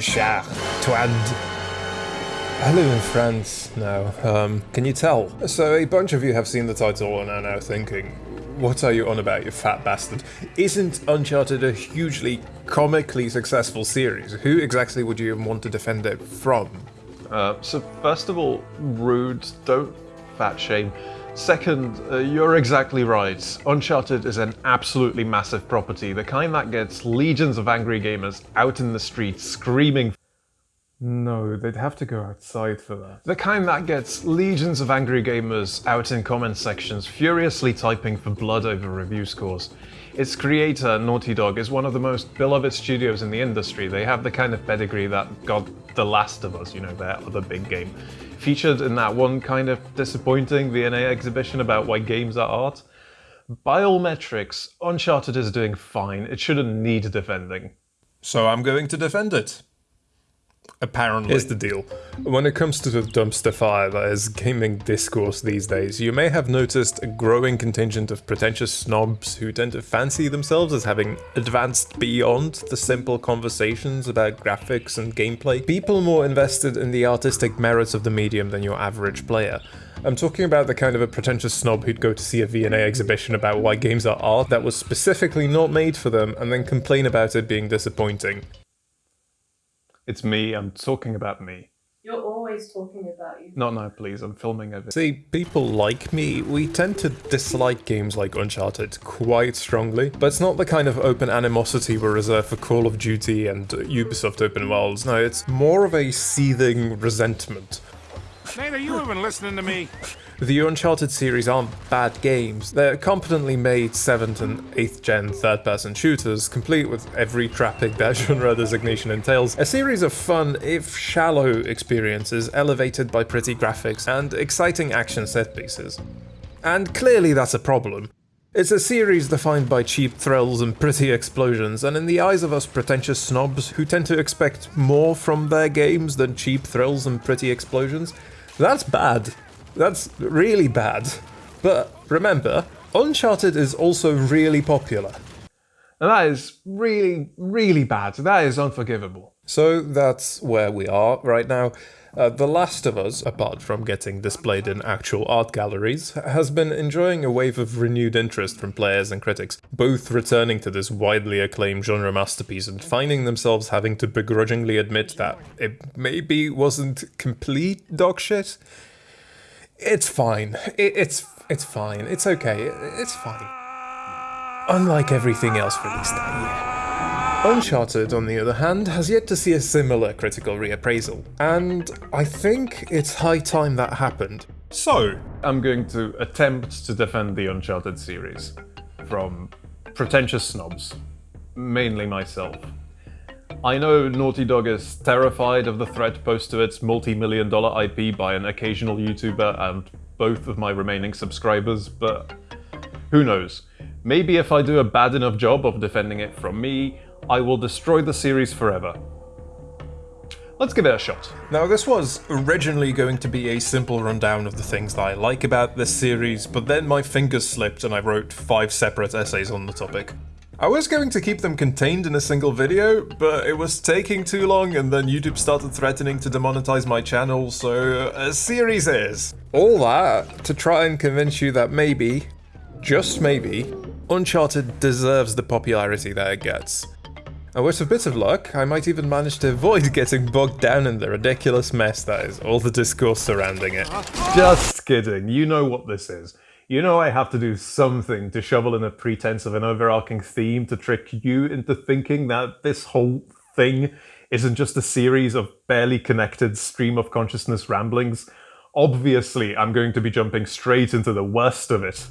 cher. I live in France now, um, can you tell? So a bunch of you have seen the title and are now thinking, what are you on about, you fat bastard? Isn't Uncharted a hugely comically successful series? Who exactly would you even want to defend it from? Uh, so first of all, rude, don't fat shame. Second, uh, you're exactly right. Uncharted is an absolutely massive property, the kind that gets legions of angry gamers out in the streets screaming no, they'd have to go outside for that. The kind that gets legions of angry gamers out in comment sections furiously typing for blood over review scores. Its creator, Naughty Dog, is one of the most beloved studios in the industry. They have the kind of pedigree that got The Last of Us, you know, their other big game, featured in that one kind of disappointing V&A exhibition about why games are art. By all metrics, Uncharted is doing fine. It shouldn't need defending. So I'm going to defend it. Apparently. Here's the deal. When it comes to the dumpster fire that is gaming discourse these days, you may have noticed a growing contingent of pretentious snobs who tend to fancy themselves as having advanced beyond the simple conversations about graphics and gameplay. People more invested in the artistic merits of the medium than your average player. I'm talking about the kind of a pretentious snob who'd go to see a V&A exhibition about why games are art that was specifically not made for them and then complain about it being disappointing. It's me, I'm talking about me. You're always talking about you. Not now, please, I'm filming a See, people like me, we tend to dislike games like Uncharted quite strongly, but it's not the kind of open animosity we reserve for Call of Duty and Ubisoft open worlds, no, it's more of a seething resentment. Nate, are you even listening to me? The Uncharted series aren't bad games. They're competently made 7th and 8th gen third-person shooters, complete with every trapping that genre designation entails. A series of fun, if shallow, experiences elevated by pretty graphics and exciting action set pieces. And clearly that's a problem. It's a series defined by cheap thrills and pretty explosions, and in the eyes of us pretentious snobs who tend to expect more from their games than cheap thrills and pretty explosions, that's bad. That's really bad. But remember, Uncharted is also really popular. And that is really, really bad. That is unforgivable. So that's where we are right now. Uh, the Last of Us, apart from getting displayed in actual art galleries, has been enjoying a wave of renewed interest from players and critics, both returning to this widely acclaimed genre masterpiece and finding themselves having to begrudgingly admit that it maybe wasn't complete dogshit. It's fine. It, it's it's fine. It's okay. It's fine. Unlike everything else released that year. Uncharted, on the other hand, has yet to see a similar critical reappraisal, and I think it's high time that happened. So, I'm going to attempt to defend the Uncharted series from pretentious snobs, mainly myself. I know Naughty Dog is terrified of the threat posed to its multi-million dollar IP by an occasional YouTuber and both of my remaining subscribers, but who knows. Maybe if I do a bad enough job of defending it from me, I will destroy the series forever. Let's give it a shot. Now this was originally going to be a simple rundown of the things that I like about this series, but then my fingers slipped and I wrote five separate essays on the topic. I was going to keep them contained in a single video, but it was taking too long and then YouTube started threatening to demonetize my channel, so uh, a series is. All that to try and convince you that maybe, just maybe, Uncharted deserves the popularity that it gets. And with a bit of luck, I might even manage to avoid getting bogged down in the ridiculous mess that is all the discourse surrounding it. Just kidding, you know what this is. You know I have to do something to shovel in a pretense of an overarching theme to trick you into thinking that this whole thing isn't just a series of barely connected stream of consciousness ramblings. Obviously, I'm going to be jumping straight into the worst of it.